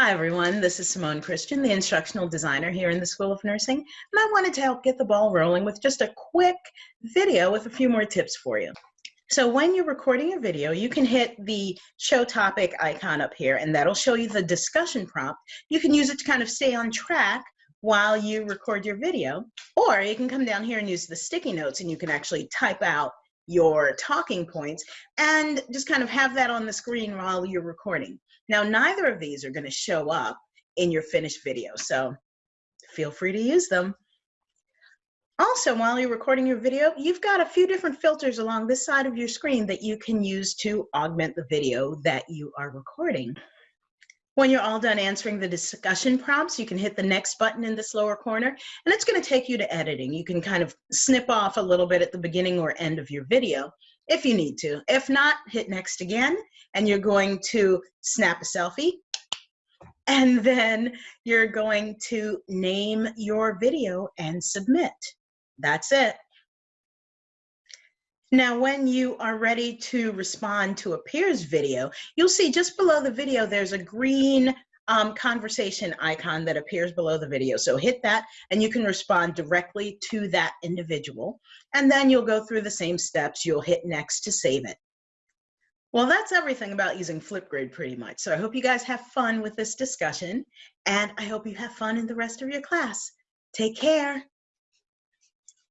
Hi everyone, this is Simone Christian, the instructional designer here in the School of Nursing, and I wanted to help get the ball rolling with just a quick video with a few more tips for you. So when you're recording a video, you can hit the show topic icon up here and that'll show you the discussion prompt. You can use it to kind of stay on track while you record your video, or you can come down here and use the sticky notes and you can actually type out your talking points and just kind of have that on the screen while you're recording. Now, neither of these are going to show up in your finished video, so feel free to use them. Also, while you're recording your video, you've got a few different filters along this side of your screen that you can use to augment the video that you are recording. When you're all done answering the discussion prompts, you can hit the next button in this lower corner, and it's going to take you to editing. You can kind of snip off a little bit at the beginning or end of your video if you need to. If not, hit next again, and you're going to snap a selfie, and then you're going to name your video and submit. That's it. Now, when you are ready to respond to a peer's video, you'll see just below the video, there's a green um, conversation icon that appears below the video. So hit that and you can respond directly to that individual. And then you'll go through the same steps. You'll hit next to save it. Well, that's everything about using Flipgrid pretty much. So I hope you guys have fun with this discussion and I hope you have fun in the rest of your class. Take care.